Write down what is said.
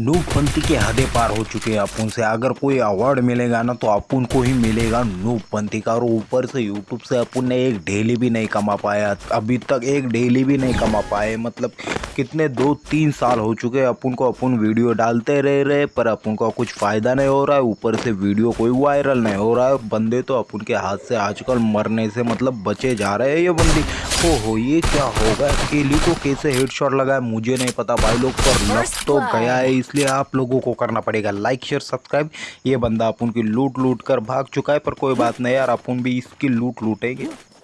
नूबपंथी के हदे पार हो चुके हैं अपन से। अगर कोई अवार्ड मिलेगा ना तो अपन को ही मिलेगा नूबपंथी का। और ऊपर से यूट्यूब से अपन ने एक डेली भी नहीं कमा पाया। अभी तक एक डेली भी नहीं कमा पाए। मतलब कितने दो तीन साल हो चुके हैं अपन को। अपन वीडियो डालते रह रहे पर अपन को कुछ फ़ायदा नहीं हो रहा है। ऊपर से वीडियो कोई वायरल नहीं हो रहा है। बंदे तो अपन के हाथ से आजकल मरने से मतलब बचे जा रहे हैं ये बंदी। हो हो ये क्या होगा? केली को कैसे हेडशॉट है मुझे नहीं पता भाई लोग पर लग तो गया है इसलिए आप लोगों को करना पड़ेगा। लाइक शेयर सब्सक्राइब ये बंदा अपन की लूट लूट कर भाग चुका है पर कोई बात नहीं यार अपन भी इसकी लूट लूटेंगे